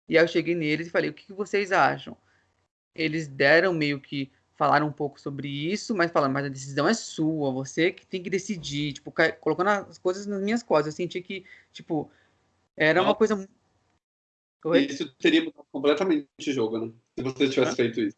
E aí eu cheguei neles e falei: o que, que vocês acham? Eles deram meio que falaram um pouco sobre isso, mas falaram, mas a decisão é sua, você que tem que decidir, tipo, colocando as coisas nas minhas costas. Eu senti que, tipo, Era uma coisa. Oi? Isso teria mudado completamente o jogo, né? Se você tivesse feito isso.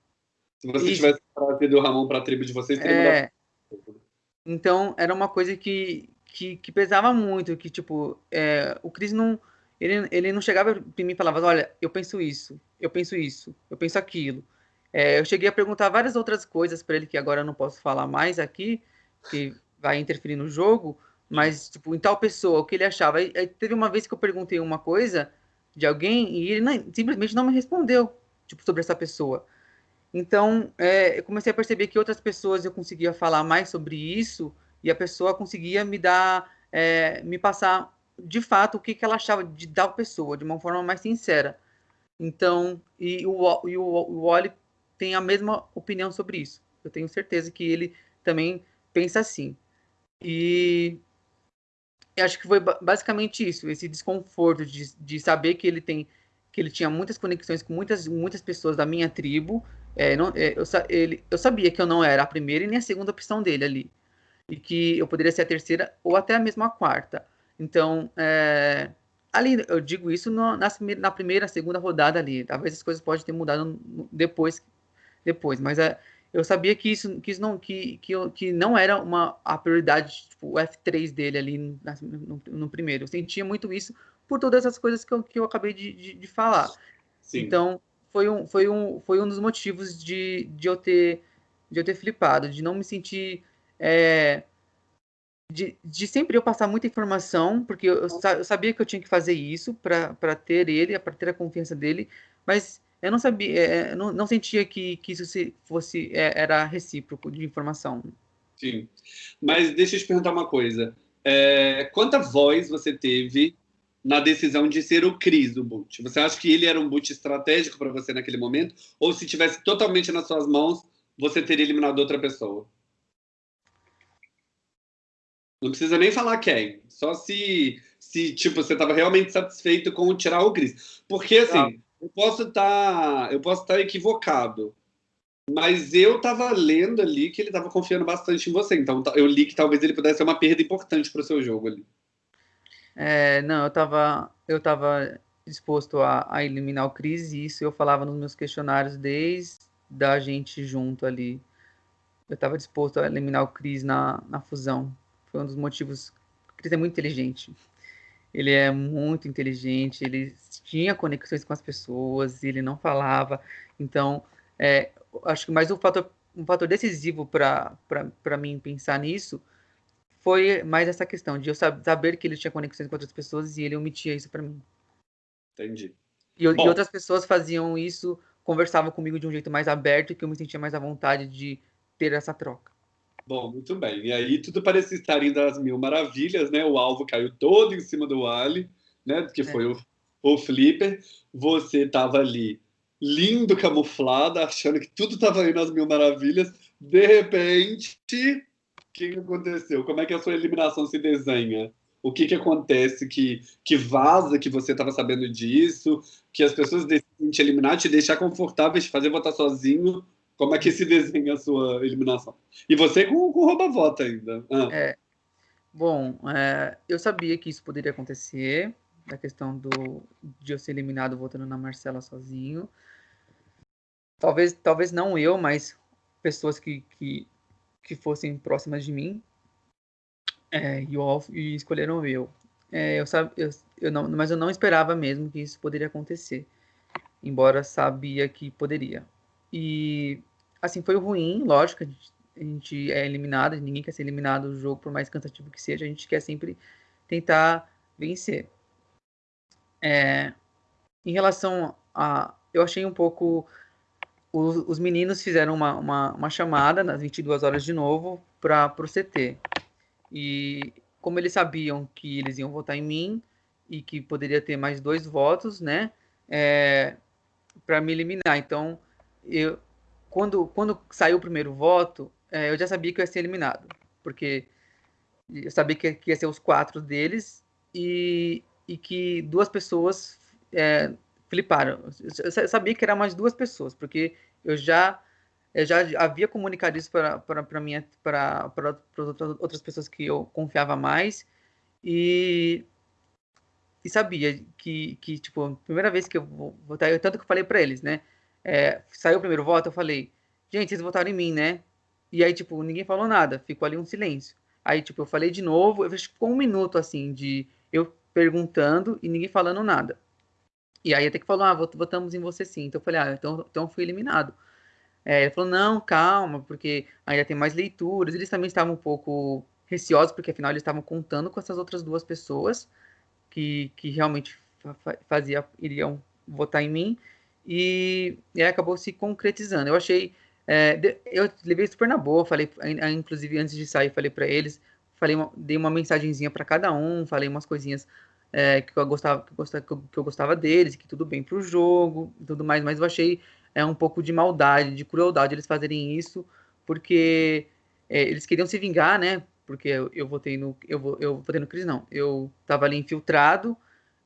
Se você isso. tivesse trazido o Ramon para a tribo de vocês, teria é... mudado. Então, era uma coisa que, que, que pesava muito, que, tipo, é, o Chris não ele, ele não chegava para mim e falava, olha, eu penso isso, eu penso isso, eu penso aquilo. É, eu cheguei a perguntar várias outras coisas para ele que agora eu não posso falar mais aqui, que vai interferir no jogo, mas, tipo, em tal pessoa, o que ele achava. Aí, teve uma vez que eu perguntei uma coisa de alguém e ele não, simplesmente não me respondeu, tipo, sobre essa pessoa. Então, é, eu comecei a perceber que outras pessoas eu conseguia falar mais sobre isso e a pessoa conseguia me dar, é, me passar de fato o que, que ela achava de tal pessoa, de uma forma mais sincera. Então, e o, e o, o Wally tem a mesma opinião sobre isso. Eu tenho certeza que ele também pensa assim. E acho que foi basicamente isso, esse desconforto de, de saber que ele tem que ele tinha muitas conexões com muitas muitas pessoas da minha tribo. É, não, é, eu, ele, eu sabia que eu não era a primeira e nem a segunda opção dele ali. E que eu poderia ser a terceira ou até a mesma quarta. Então, é, ali, eu digo isso no, na, na, primeira, segunda rodada ali. Talvez as coisas podem ter mudado depois, depois mas é, eu sabia que isso, que isso não, que, que, que não era uma, a prioridade, tipo, o F3 dele ali no, no, primeiro. Eu sentia muito isso por todas essas coisas que eu, que eu acabei de, de, de falar. Sim. Então, foi um, foi, um, foi um dos motivos de, de, eu ter, de eu ter flipado, de não me sentir é, de, de sempre eu passar muita informação, porque eu, eu sabia que eu tinha que fazer isso para ter ele, para ter a confiança dele, mas eu não sabia, é, não, não, sentia que, que isso se, fosse é, era recíproco de informação. Sim, mas deixa eu te perguntar uma coisa. É, quanta voz você teve na decisão de ser o Cris do boot? Você acha que ele era um boot estratégico para você naquele momento? Ou se tivesse totalmente nas suas mãos, você teria eliminado outra pessoa? Não precisa nem falar quem. Só se, se tipo, você estava realmente satisfeito com tirar o Cris. Porque, assim, ah. Eu posso estar tá, eu posso estar tá equivocado. Mas eu estava lendo ali que ele estava confiando bastante em você. Então, eu li que talvez ele pudesse ser uma perda importante para o seu jogo ali. É, não, eu estava eu tava disposto a, a eliminar o Cris e isso eu falava nos meus questionários desde da gente junto ali. Eu estava disposto a eliminar o Cris na, na fusão. Foi um dos motivos. Ele é muito inteligente. Ele é muito inteligente, ele tinha conexões com as pessoas, ele não falava. Então, é, acho que mais um fator, um fator decisivo para mim pensar nisso foi mais essa questão de eu saber que ele tinha conexões com outras pessoas e ele omitia isso para mim. Entendi. E, e, outras pessoas faziam isso, conversavam comigo de um jeito mais aberto e que eu me sentia mais à vontade de ter essa troca. Bom, muito bem. E aí tudo parecia estar indo às mil maravilhas, né? O alvo caiu todo em cima do Ali, né? Que foi é. o, o Flipper. Você estava ali lindo, camuflado, achando que tudo estava indo às mil maravilhas. De repente, o que, aconteceu? Como é que a sua eliminação se desenha? O que, que acontece que, que vaza que você estava sabendo disso? Que as pessoas decidem te eliminar, te deixar confortável, te fazer votar sozinho como é que se desenha a sua eliminação? E você com, com rouba-vota ainda. Ah. É. Bom, é, eu sabia que isso poderia acontecer, a questão do, de eu ser eliminado votando na Marcela sozinho. Talvez, talvez não eu, mas pessoas que, que, que fossem próximas de mim é, e, e escolheram eu. É, eu, eu, eu não, mas eu não esperava mesmo que isso poderia acontecer, embora sabia que poderia. E assim, foi ruim, lógico, a gente, a gente é eliminado, ninguém quer ser eliminado do jogo, por mais cansativo que seja, a gente quer sempre tentar vencer. É, em relação a. Eu achei um pouco. Os, os meninos fizeram uma, uma, uma, chamada nas 22 horas de novo para o CT. E como eles sabiam que eles iam votar em mim e que poderia ter mais dois votos, né? É, para me eliminar. Então, eu, quando, quando saiu o primeiro voto, é, eu já sabia que eu ia ser eliminado, porque eu sabia que, que ia ser os quatro deles e, e que duas pessoas é, fliparam. Eu sabia que eram mais duas pessoas, porque eu já eu já havia comunicado isso para para para outras pessoas que eu confiava mais e e sabia que, que, tipo, primeira vez que eu vou votar, eu, tanto que eu falei para eles, né? É, saiu o primeiro voto, eu falei, gente, vocês votaram em mim, né? E aí, tipo, ninguém falou nada, ficou ali um silêncio. Aí, tipo, eu falei de novo, eu ficou um minuto, assim, de eu perguntando e ninguém falando nada. E aí até que falou, ah, votamos em você sim. Então eu falei, ah, então, então fui eliminado. É, ele falou, não, calma, porque ainda tem mais leituras. Eles também estavam um pouco receosos, porque afinal eles estavam contando com essas outras duas pessoas que, que realmente fazia, iriam votar em mim. E, e acabou se concretizando. Eu achei, é, eu levei super na boa, falei, inclusive antes de sair, falei para eles, falei, uma, dei uma mensagenzinha para cada um, falei umas coisinhas é, que, eu gostava, que, eu gostava, que eu gostava deles, que tudo bem pro jogo e tudo mais, mas eu achei é, um pouco de maldade, de crueldade eles fazerem isso, porque é, eles queriam se vingar, né? Porque eu, eu votei no. Eu, eu votei no Cris, não. Eu tava ali infiltrado,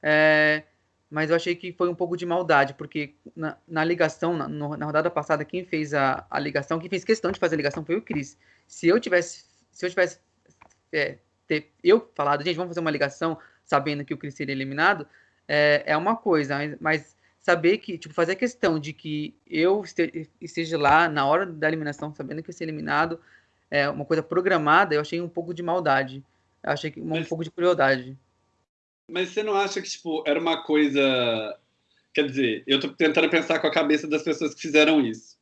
é, mas eu achei que foi um pouco de maldade, porque na, na ligação, na, na, rodada passada, quem fez a, a ligação, quem fez questão de fazer a ligação foi o Cris. Se eu tivesse. Se eu tivesse. É, ter, eu falado, gente, vamos fazer uma ligação sabendo que o Chris seria eliminado, é, é uma coisa, mas saber que, tipo, fazer questão de que eu esteja lá na hora da eliminação, sabendo que eu ser eliminado, é uma coisa programada, eu achei um pouco de maldade. Eu achei que um, mas, pouco de crueldade. Mas você não acha que, tipo, era uma coisa. Quer dizer, eu tô tentando pensar com a cabeça das pessoas que fizeram isso.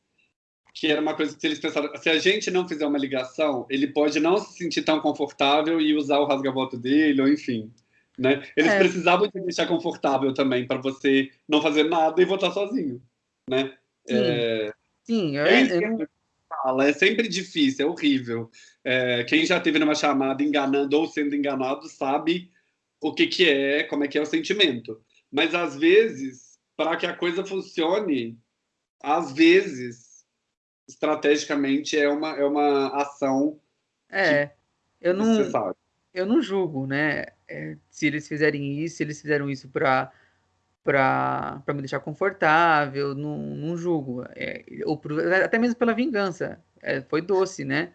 Que era uma coisa que se eles pensaram, se a gente não fizer uma ligação, ele pode não se sentir tão confortável e usar o rasga-voto dele, ou enfim. Né? Eles é. precisavam te deixar confortável também para você não fazer nada e votar sozinho, né? Sim, é, Sim eu, é, eu... fala, é sempre difícil, é horrível. É, quem já teve numa chamada enganando ou sendo enganado sabe o que, que é, como é que é o sentimento. Mas às vezes, para que a coisa funcione, às vezes, estrategicamente é uma, é uma ação. É, eu não, eu não julgo, né? é, se eles fizerem isso, se eles fizeram isso para para me deixar confortável, não, não julgo. É, ou por, até mesmo pela vingança. É, foi doce, né?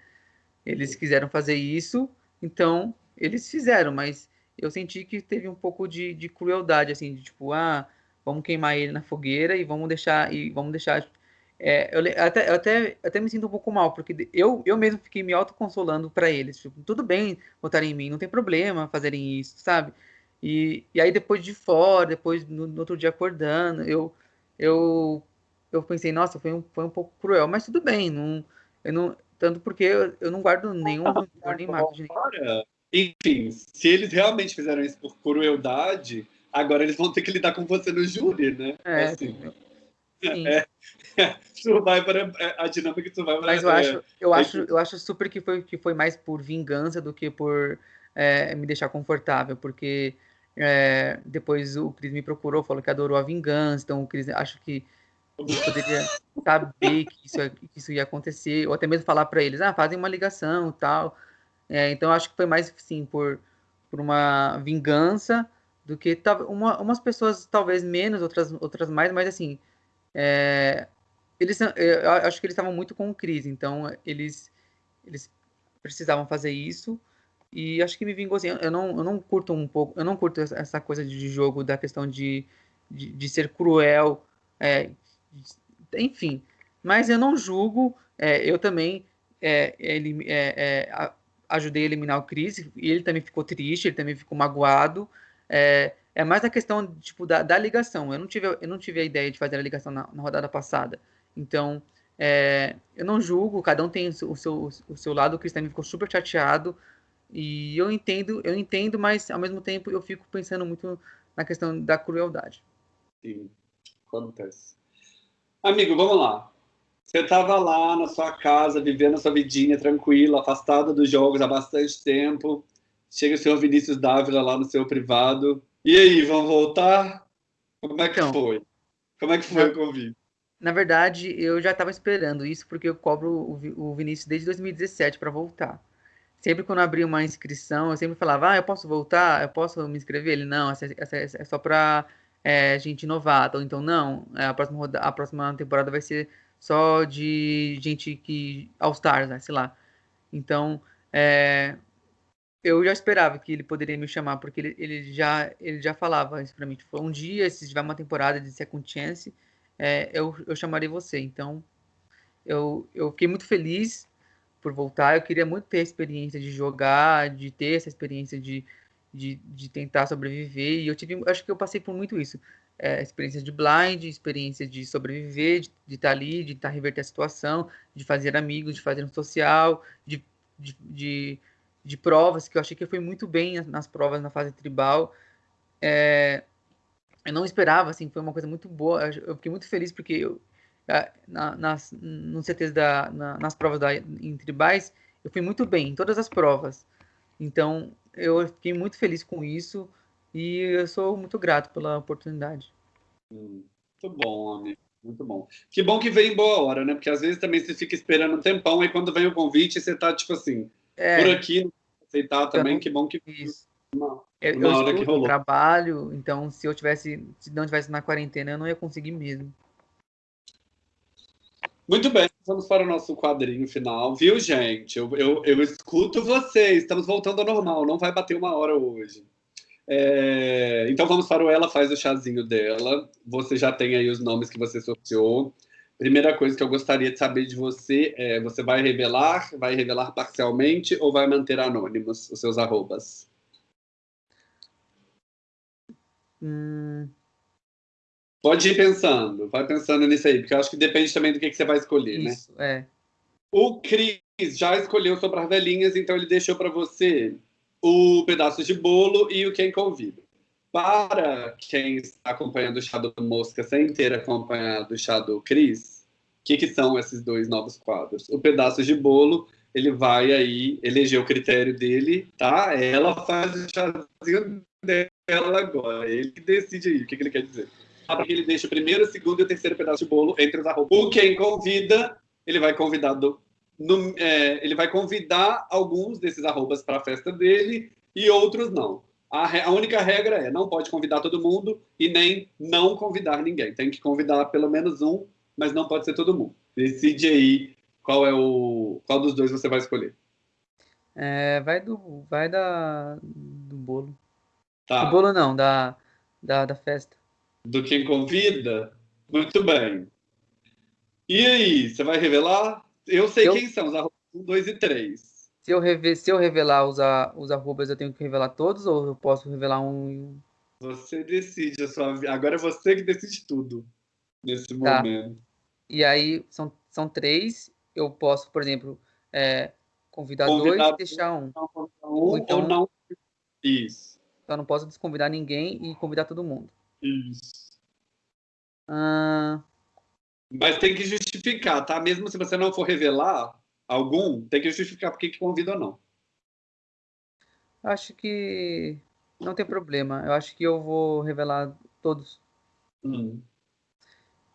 Eles quiseram fazer isso, então eles fizeram, mas eu senti que teve um pouco de, de crueldade, assim, de tipo, ah, vamos queimar ele na fogueira e vamos deixar, e vamos deixar é, eu, até, eu até, até me sinto um pouco mal, porque eu, eu mesmo fiquei me autoconsolando para eles. Tipo, tudo bem votarem em mim, não tem problema fazerem isso, sabe? E, e aí depois de fora, depois no, no, outro dia acordando, eu, eu, eu pensei, nossa, foi um, foi um pouco cruel, mas tudo bem, não, eu não, tanto porque eu, eu não guardo nenhum rancor nem mágoa Enfim, se eles realmente fizeram isso por crueldade, agora eles vão ter que lidar com você no júri, né? É, assim. Sim. É, Survivor é, a dinâmica de Survivor Mas eu é, acho, eu é acho, eu acho super que foi, que foi mais por vingança do que por é, me deixar confortável, porque é, depois o Cris me procurou, falou que adorou a vingança, então o Cris acho que poderia saber que isso, que isso ia acontecer, ou até mesmo falar para eles, ah, fazem uma ligação tal. É, então acho que foi mais sim por, por uma vingança do que uma, umas pessoas talvez menos, outras, outras mais, mas assim, é, eles, eu acho que eles estavam muito com crise, então eles, eles precisavam fazer isso e acho que me vingou assim. Eu não, eu não curto um pouco, eu não curto essa coisa de jogo da questão de, de, de ser cruel, é, enfim. Mas eu não julgo, é, eu também é, ele, é, é, ajudei a eliminar o Chris e ele também ficou triste, ele também ficou magoado. É, é mais a questão tipo, da, da ligação. Eu não, tive, eu não tive a ideia de fazer a ligação na, na rodada passada. Então, é, eu não julgo, cada um tem o seu, o seu lado. O Cristiano ficou super chateado. E eu entendo, eu entendo, mas ao mesmo tempo eu fico pensando muito na questão da crueldade. Sim, acontece. Amigo, vamos lá. Você estava lá na sua casa, vivendo a sua vidinha tranquila, afastada dos jogos há bastante tempo. Chega o senhor Vinícius Dávila lá no seu privado. E aí, vão voltar? Como é que então, foi? Como é que foi o convite? Na verdade, eu já estava esperando isso porque eu cobro o, Vinícius desde 2017 para voltar. Sempre quando abria uma inscrição, eu sempre falava, ah, eu posso voltar? Eu posso me inscrever? Ele, não, essa, essa, essa é só para é, gente novata. Ou então, não, é, a próxima, a próxima temporada vai ser só de gente que... All Stars, né? sei lá. Então, é, eu já esperava que ele poderia me chamar, porque ele, ele já, ele já falava isso para mim. Tipo, um dia, se tiver uma temporada de Second Chance, é, eu, eu chamarei você. Então, eu, eu fiquei muito feliz por voltar. Eu queria muito ter a experiência de jogar, de ter essa experiência de, de, de tentar sobreviver. E eu tive, acho que eu passei por muito isso. É, experiência de blind, experiência de sobreviver, de, estar tá ali, de estar tá reverter a situação, de fazer amigos, de fazer um social, de, de, de de provas, que eu achei que foi muito bem nas provas na fase tribal. É, eu não esperava, assim, foi uma coisa muito boa. Eu fiquei muito feliz porque eu, na, nas, no CTs da, na, nas provas da, em tribais, eu fui muito bem em todas as provas. Então, eu fiquei muito feliz com isso e eu sou muito grato pela oportunidade. Muito bom, amigo. Muito bom. Que bom que veio em boa hora, né? Porque às vezes também você fica esperando um tempão e quando vem o convite você tá tipo assim, é. por aqui, aceitar também, não, que bom que isso. Uma, eu, uma eu hora que rolou. trabalho, então se eu tivesse, se não tivesse na quarentena, eu não ia conseguir mesmo. Muito bem, vamos para o nosso quadrinho final, viu, gente? Eu, eu, eu escuto vocês, estamos voltando ao normal, não vai bater uma hora hoje. É, então vamos para o Ela Faz o Chazinho dela. Você já tem aí os nomes que você sorteou. Primeira coisa que eu gostaria de saber de você é: você vai revelar, vai revelar parcialmente ou vai manter anônimos os seus arrobas? Hum... Pode ir pensando, vai pensando nisso aí, porque eu acho que depende também do que, que você vai escolher, né? Isso, né? É. O Cris já escolheu sobre as velhinhas, então ele deixou para você o pedaço de bolo e o quem convida. Para quem está acompanhando o chá do Mosca sem ter acompanhado o chá do Cris, o que, que são esses dois novos quadros? O pedaço de bolo, ele vai aí eleger o critério dele, tá? Ela faz o chazinho dela agora. Ele decide aí o que, que ele quer dizer. Ele deixa o primeiro, o segundo e o terceiro pedaço de bolo entre os arrobas. O quem convida, ele vai convidar do, no, é, ele vai convidar alguns desses arrobas para a festa dele e outros não. A, a, única regra é não pode convidar todo mundo e nem não convidar ninguém. Tem que convidar pelo menos um, mas não pode ser todo mundo. Decide aí qual é o qual dos dois você vai escolher. É, vai do vai da do bolo. Tá. Do bolo não, da, da, da festa. Do quem convida? Muito bem. E aí, você vai revelar? Eu sei eu... quem são, os arrobas 1, 2 e 3. Se eu, reve... se eu revelar os, a... os arrobas, eu tenho que revelar todos ou eu posso revelar um? Você decide. A sua... Agora é você que decide tudo nesse tá. momento. E aí, são, são três. Eu posso, por exemplo, é, convidar, convidar dois e deixar um. um ou então, ou não. Isso. Então, não posso desconvidar ninguém e convidar todo mundo. Isso. Ah... Mas tem que justificar, tá? Mesmo se você não for revelar, algum, tem que justificar por que convida ou não. Acho que não tem problema. Eu acho que eu vou revelar todos. Hum.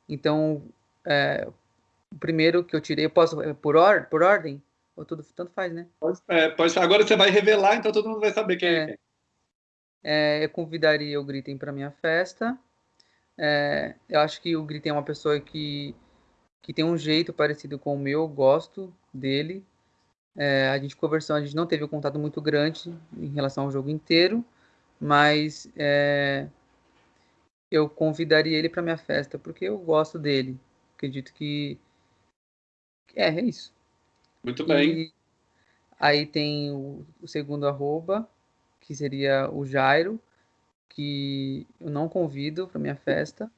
Então, é, o primeiro que eu tirei, eu posso é, por, or, por ordem? Ou tudo, tanto faz, né? Pode, é, pode, agora você vai revelar, então todo mundo vai saber quem é. é. É eu convidaria o Gritem para minha festa. É, eu acho que o Gritem é uma pessoa que, que tem um jeito parecido com o meu, gosto dele. É, a gente conversou, a gente não teve um contato muito grande em relação ao jogo inteiro, mas é, eu convidaria ele para minha festa porque eu gosto dele. Acredito que é, é isso. Muito bem. E aí tem o, o segundo arroba, que seria o Jairo, que eu não convido para minha festa.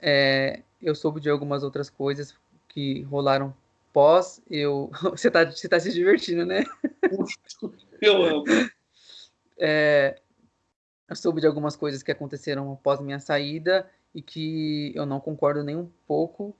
É, eu soube de algumas outras coisas que rolaram pós eu. Você tá, você tá se divertindo, né? Eu amo. É, eu soube de algumas coisas que aconteceram após minha saída e que eu não concordo nem um pouco.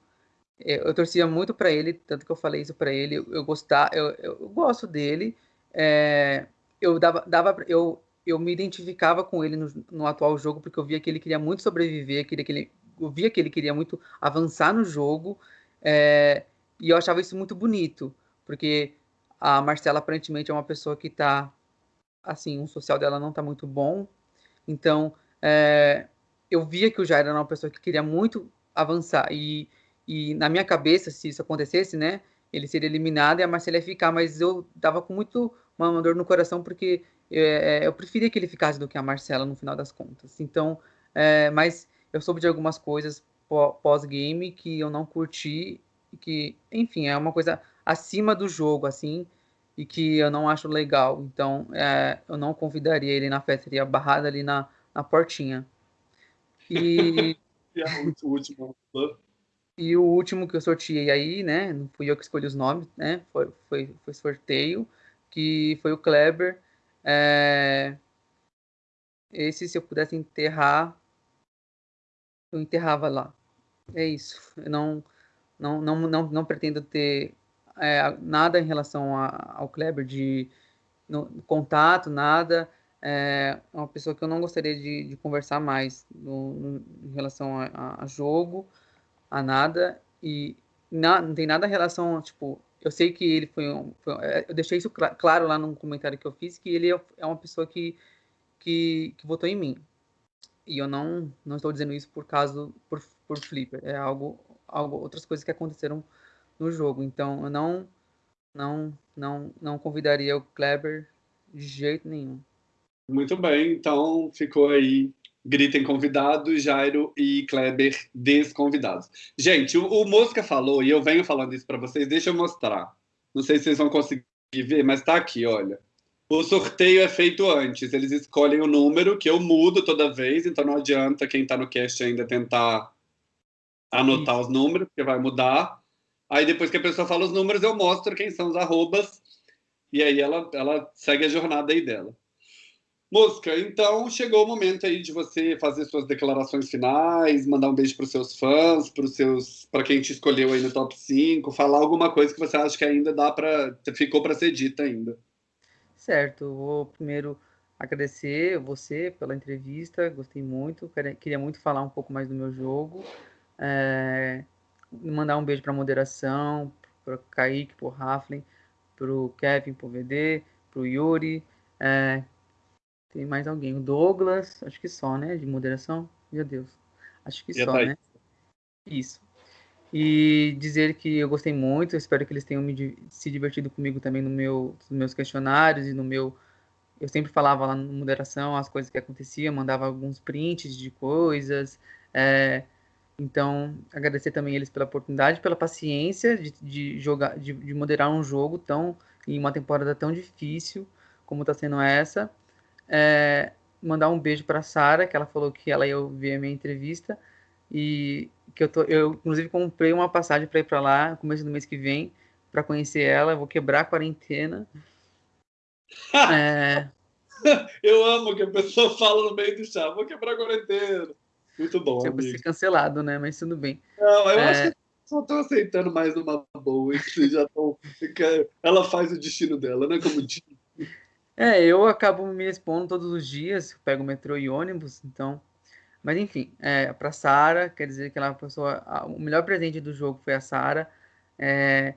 É, eu torcia muito para ele, tanto que eu falei isso para ele. Eu, gostar, eu, eu, gosto dele. É, eu dava, dava, eu, eu me identificava com ele no, no, atual jogo porque eu via que ele queria muito sobreviver, queria que ele, eu via que ele queria muito avançar no jogo. É, e eu achava isso muito bonito, porque a Marcela aparentemente é uma pessoa que está, assim, o social dela não está muito bom. Então, é, eu via que o Jair era uma pessoa que queria muito avançar. E, e na minha cabeça, se isso acontecesse, né, ele seria eliminado e a Marcela ia ficar. Mas eu dava com muito uma dor no coração, porque é, é, eu preferia que ele ficasse do que a Marcela no final das contas. Então, é, mas eu soube de algumas coisas pós-game que eu não curti, que, enfim, é uma coisa acima do jogo, assim, e que eu não acho legal. Então, é, eu não convidaria ele na festa, seria barrado ali na, na portinha. E. e o último. E o último que eu sorteei aí, né? Não fui eu que escolhi os nomes, né? Foi, foi, foi sorteio, que foi o Kleber. É... Esse, se eu pudesse enterrar, eu enterrava lá. É isso. Eu não, não, não, não, não pretendo ter é, nada em relação a, ao Kleber de no, contato, nada. É uma pessoa que eu não gostaria de, de conversar mais no, no, em relação a, a, jogo, a nada. E na, não tem nada em relação, tipo, eu sei que ele foi, um, foi é, eu deixei isso cl claro lá no comentário que eu fiz, que ele é, é uma pessoa que, que, que votou em mim. E eu não, não estou dizendo isso por causa, por, por Flipper. É algo, algo, outras coisas que aconteceram no jogo. Então, eu não, não, não, não convidaria o Kleber de jeito nenhum. Muito bem, então ficou aí. Gritem convidados, Jairo e Kleber desconvidados. Gente, o, o Mosca falou, e eu venho falando isso para vocês, deixa eu mostrar. Não sei se vocês vão conseguir ver, mas tá aqui, olha. O sorteio é feito antes, eles escolhem o número, que eu mudo toda vez, então não adianta quem está no cast ainda tentar anotar os números, porque vai mudar. Aí depois que a pessoa fala os números, eu mostro quem são os arrobas, e aí ela, ela segue a jornada aí dela. Mosca, então chegou o momento aí de você fazer suas declarações finais, mandar um beijo para os seus fãs, para seus, para quem te escolheu aí no top 5, falar alguma coisa que você acha que ainda dá para ficou para ser dita ainda. Certo, vou primeiro agradecer você pela entrevista, gostei muito, queria muito falar um pouco mais do meu jogo, é, mandar um beijo para a moderação, para Kaique, para o Raflin, para o Kevin, para o VD, para o Yuri, é, tem mais alguém. O Douglas, acho que só, né? De moderação. Meu Deus. Acho que só, né? Isso. E dizer que eu gostei muito, espero que eles tenham me, se divertido comigo também no meu, nos meus questionários e no meu. Eu sempre falava lá na moderação as coisas que aconteciam, mandava alguns prints de coisas. É, então, agradecer também eles pela oportunidade, pela paciência de, de jogar, de, de moderar um jogo tão em uma temporada tão difícil como está sendo essa é, mandar um beijo para Sara, que ela falou que ela ia ouvir a minha entrevista e que eu tô, eu inclusive comprei uma passagem para ir para lá no começo do mês que vem para conhecer ela. vou quebrar a quarentena. é... Eu amo que a pessoa fala no meio do chá, vou quebrar a quarentena. Muito bom. Eu vou ser cancelado, né? Mas tudo bem. Não, eu é... acho que só estou aceitando mais uma boa. Já tô... Ela faz o destino dela, né? Como diz. É, eu acabo me expondo todos os dias, pego metrô e ônibus, então. Mas enfim, é, para Sara, quer dizer que ela é pessoa. O melhor presente do jogo foi a Sara. É,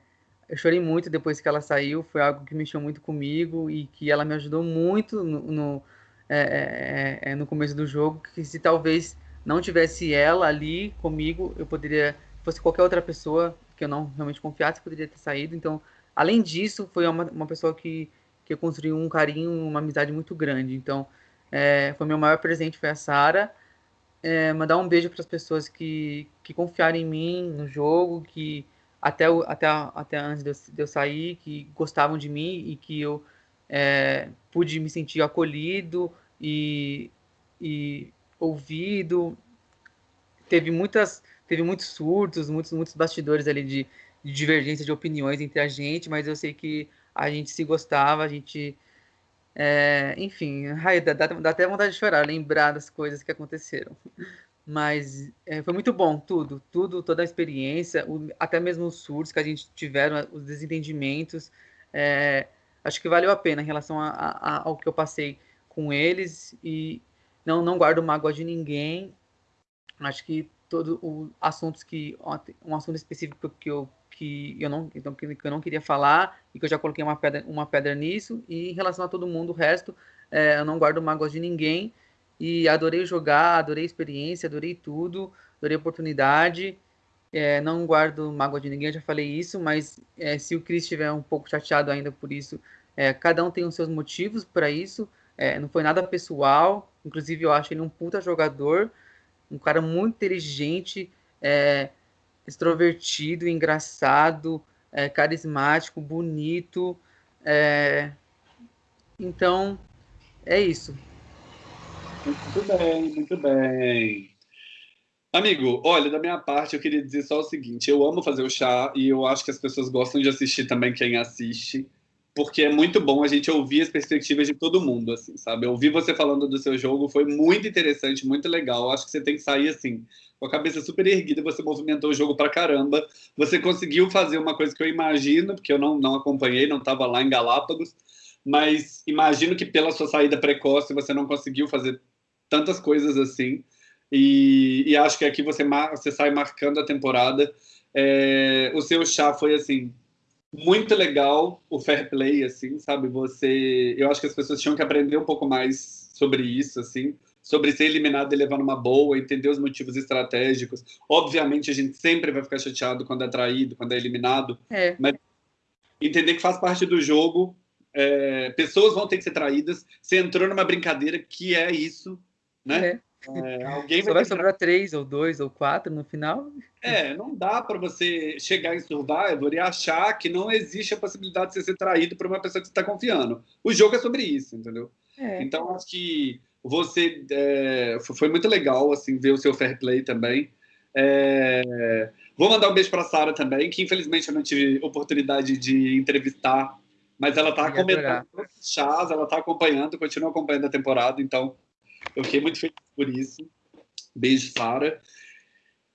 eu chorei muito depois que ela saiu, foi algo que mexeu muito comigo e que ela me ajudou muito no, no, é, é, é no começo do jogo. Que se talvez não tivesse ela ali comigo, eu poderia. fosse qualquer outra pessoa que eu não realmente confiasse, poderia ter saído. Então, além disso, foi uma, uma pessoa que que eu construí um carinho, uma amizade muito grande. Então, é, foi meu maior presente foi a Sara. É, mandar um beijo para as pessoas que, que confiaram em mim no jogo, que até, até, até antes de eu, de eu sair, que gostavam de mim e que eu é, pude me sentir acolhido e, e ouvido. Teve muitas teve muitos surtos, muitos muitos bastidores ali de, de divergência de opiniões entre a gente, mas eu sei que a gente se gostava, a gente. É, enfim, ai, dá, dá, até vontade de chorar, lembrar das coisas que aconteceram. Mas é, foi muito bom, tudo, tudo, toda a experiência, o, até mesmo os surtos que a gente tiveram, os desentendimentos. É, acho que valeu a pena em relação a, a, ao que eu passei com eles e não, não guardo mágoa de ninguém. Acho que todos os assuntos que um assunto específico que eu que eu não então, que eu não queria falar e que eu já coloquei uma pedra uma pedra nisso e em relação a todo mundo o resto é, eu não guardo mágoas de ninguém e adorei jogar adorei a experiência adorei tudo adorei a oportunidade é, não guardo mágoa de ninguém eu já falei isso mas é, se o Chris estiver um pouco chateado ainda por isso É, cada um tem os seus motivos para isso. É, não foi nada pessoal. Inclusive, eu acho ele um puta jogador, um cara muito inteligente, é, extrovertido, engraçado, é, carismático, bonito. É, então, é isso. Muito bem, muito bem. Amigo, olha, da minha parte, eu queria dizer só o seguinte: eu amo fazer o chá e eu acho que as pessoas gostam de assistir também quem assiste porque é muito bom a gente ouvir as perspectivas de todo mundo, assim, sabe? Ouvir você falando do seu jogo foi muito interessante, muito legal. Acho que você tem que sair assim, com a cabeça super erguida, você movimentou o jogo pra caramba. Você conseguiu fazer uma coisa que eu imagino, porque eu não, não acompanhei, não estava lá em Galápagos, mas imagino que pela sua saída precoce você não conseguiu fazer tantas coisas assim. E, e acho que aqui você, você sai marcando a temporada. É, o seu chá foi assim muito legal o fair play, assim, sabe? Você, eu acho que as pessoas tinham que aprender um pouco mais sobre isso, assim, sobre ser eliminado e levar numa boa, entender os motivos estratégicos. Obviamente, a gente sempre vai ficar chateado quando é traído, quando é eliminado, é. mas entender que faz parte do jogo. É, pessoas vão ter que ser traídas. Você entrou numa brincadeira que é isso, né? É. É, alguém vai, vai sobrar três ou dois ou quatro no final. É, não dá para você chegar em Survivor e achar que não existe a possibilidade de você ser traído por uma pessoa que você está confiando. O jogo é sobre isso, entendeu? É. Então acho que você é, foi muito legal assim ver o seu fair play também. É, vou mandar um beijo para Sara também, que infelizmente eu não tive oportunidade de entrevistar, mas ela está comentando chás, ela está acompanhando, continua acompanhando a temporada, então eu fiquei muito feliz por isso. Beijo, Sara.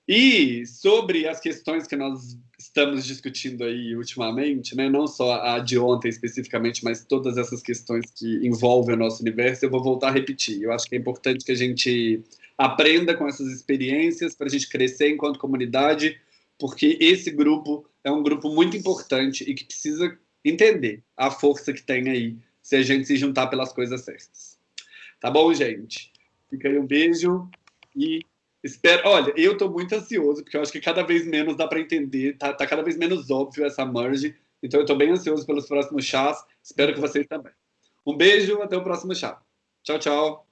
E sobre as questões que nós estamos discutindo aí ultimamente, né, não só a de ontem especificamente, mas todas essas questões que envolvem o nosso universo, eu vou voltar a repetir. Eu acho que é importante que a gente aprenda com essas experiências para a gente crescer enquanto comunidade, porque esse grupo é um grupo muito importante e que precisa entender a força que tem aí se a gente se juntar pelas coisas certas. Tá bom, gente? Fica aí um beijo e espero. Olha, eu estou muito ansioso, porque eu acho que cada vez menos dá para entender, tá, tá, cada vez menos óbvio essa merge. Então eu estou bem ansioso pelos próximos chás. Espero que vocês também. Um beijo, até o próximo chá. Tchau, tchau.